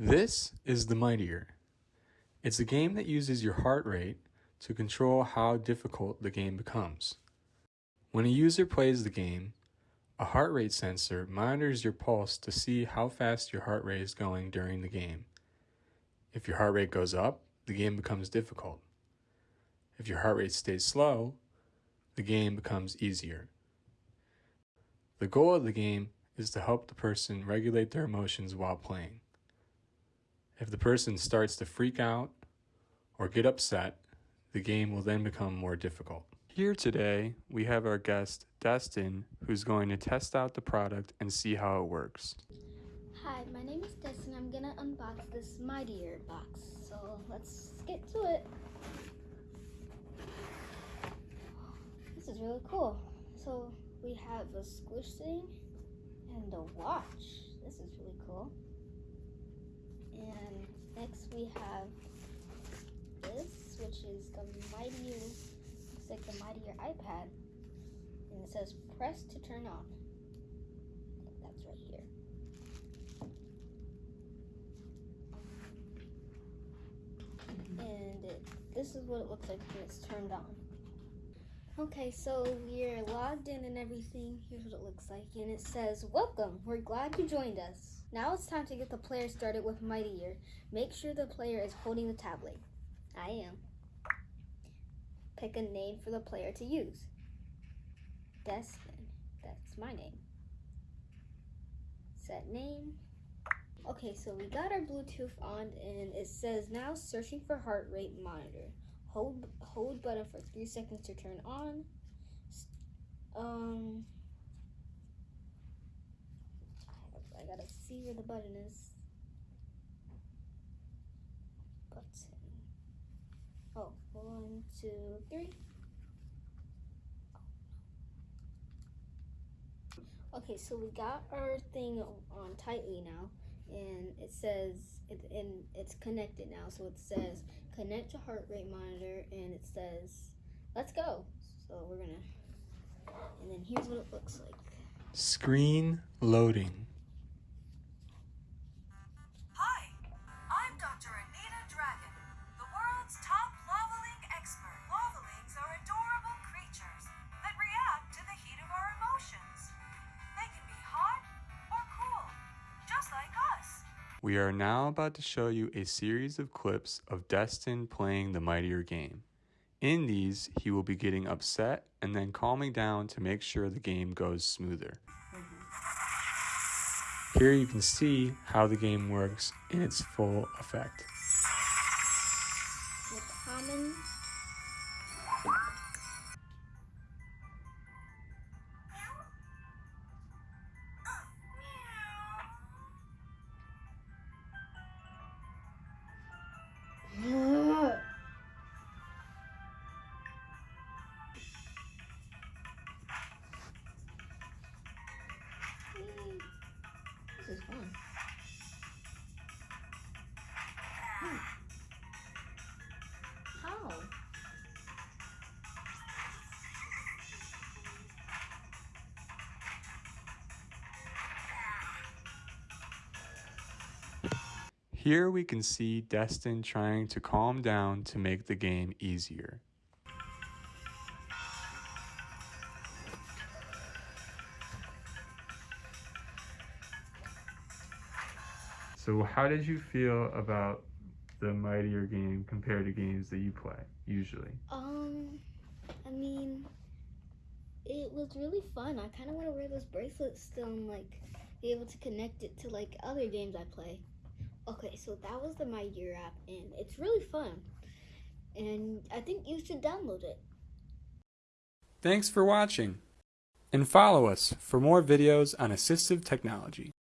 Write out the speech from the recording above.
This is the Mightier. It's a game that uses your heart rate to control how difficult the game becomes. When a user plays the game, a heart rate sensor monitors your pulse to see how fast your heart rate is going during the game. If your heart rate goes up, the game becomes difficult. If your heart rate stays slow, the game becomes easier. The goal of the game is to help the person regulate their emotions while playing. If the person starts to freak out or get upset, the game will then become more difficult. Here today, we have our guest, Destin, who's going to test out the product and see how it works. Hi, my name is Destin. I'm gonna unbox this Mightier box. So let's get to it. This is really cool. So we have a squish thing and a watch. This is really cool. And next we have this, which is the Mightier, looks like the Mightier iPad. And it says press to turn on. That's right here. And it, this is what it looks like when it's turned on. Okay, so we're logged in and everything. Here's what it looks like. And it says, Welcome, we're glad you joined us. Now it's time to get the player started with Mightier. Make sure the player is holding the tablet. I am. Pick a name for the player to use. Destin, that's my name. Set name. Okay, so we got our Bluetooth on and it says now searching for heart rate monitor. Hold hold button for three seconds to turn on. Um, I gotta see where the button is. Button. Oh, one, two, three. Okay, so we got our thing on tightly now, and it says, it, and it's connected now, so it says connect to heart rate monitor, and it says, let's go. So we're gonna, and then here's what it looks like. Screen loading. We are now about to show you a series of clips of Destin playing the Mightier game. In these, he will be getting upset and then calming down to make sure the game goes smoother. Here you can see how the game works in its full effect. Here we can see Destin trying to calm down to make the game easier. So how did you feel about the Mightier game compared to games that you play usually? Um, I mean, it was really fun. I kind of want to wear those bracelets still and like be able to connect it to like other games I play. Okay, so that was the Mightier app, and it's really fun. And I think you should download it. Thanks for watching, and follow us for more videos on assistive technology.